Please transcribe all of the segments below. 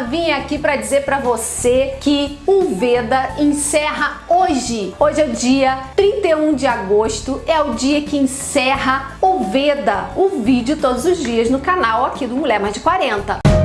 Vim aqui para dizer para você que o Veda encerra hoje. Hoje é o dia 31 de agosto, é o dia que encerra o Veda, o vídeo todos os dias no canal aqui do Mulher Mais de 40.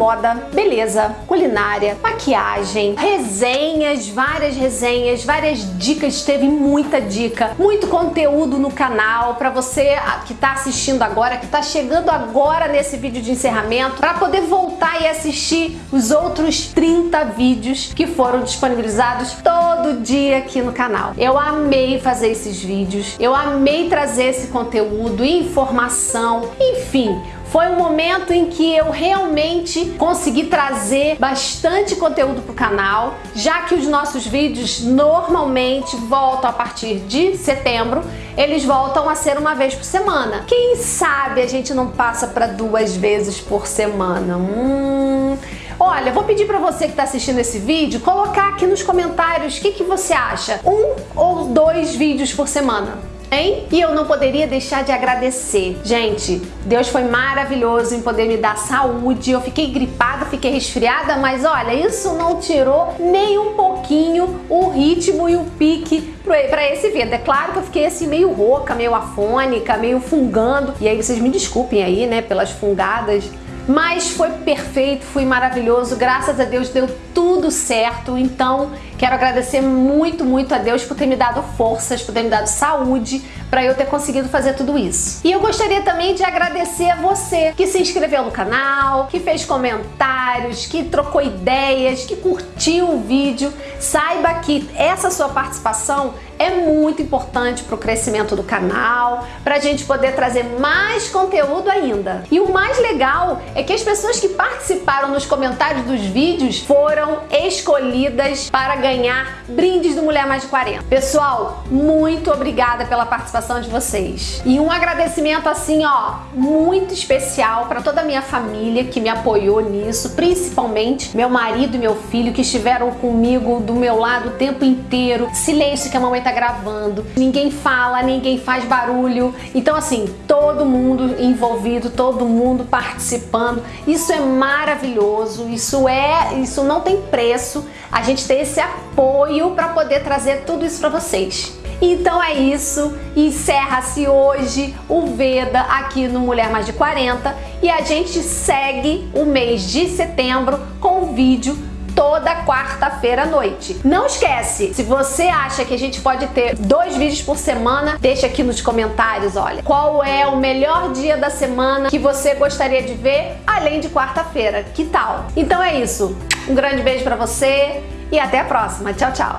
Moda, beleza, culinária, maquiagem, resenhas, várias resenhas, várias dicas, teve muita dica, muito conteúdo no canal para você que está assistindo agora, que está chegando agora nesse vídeo de encerramento, para poder voltar e assistir os outros 30 vídeos que foram disponibilizados todo dia aqui no canal. Eu amei fazer esses vídeos, eu amei trazer esse conteúdo, informação, enfim, foi um momento em que eu realmente consegui trazer bastante conteúdo para o canal, já que os nossos vídeos normalmente voltam a partir de setembro, eles voltam a ser uma vez por semana. Quem sabe a gente não passa para duas vezes por semana? Hum... Olha, vou pedir para você que está assistindo esse vídeo colocar aqui nos comentários o que, que você acha. Um ou dois vídeos por semana? Hein? E eu não poderia deixar de agradecer. Gente, Deus foi maravilhoso em poder me dar saúde. Eu fiquei gripada, fiquei resfriada, mas olha, isso não tirou nem um pouquinho o ritmo e o pique para esse vídeo. É claro que eu fiquei assim meio rouca, meio afônica, meio fungando. E aí vocês me desculpem aí, né, pelas fungadas. Mas foi perfeito, foi maravilhoso, graças a Deus deu tudo certo. Então, quero agradecer muito, muito a Deus por ter me dado forças, por ter me dado saúde, para eu ter conseguido fazer tudo isso. E eu gostaria também de agradecer a você que se inscreveu no canal, que fez comentários, que trocou ideias, que curtiu o vídeo. Saiba que essa sua participação é muito importante para o crescimento do canal, para a gente poder trazer mais conteúdo ainda. E o mais legal é que as pessoas que participaram nos comentários dos vídeos foram escolhidas para ganhar brindes do Mulher Mais de 40. Pessoal, muito obrigada pela participação de vocês. E um agradecimento assim, ó, muito especial para toda a minha família que me apoiou nisso, principalmente meu marido e meu filho que estiveram comigo do meu lado o tempo inteiro. Silêncio que a mamãe tá gravando, ninguém fala, ninguém faz barulho. Então assim, todo mundo envolvido, todo mundo participando. Isso é maravilhoso, isso é, isso não tem preço. A gente ter esse apoio para poder trazer tudo isso para vocês. Então é isso, encerra-se hoje o Veda aqui no Mulher Mais de 40 e a gente segue o mês de setembro com o vídeo toda quarta-feira à noite. Não esquece, se você acha que a gente pode ter dois vídeos por semana, deixa aqui nos comentários, olha, qual é o melhor dia da semana que você gostaria de ver, além de quarta-feira, que tal? Então é isso, um grande beijo pra você e até a próxima, tchau, tchau!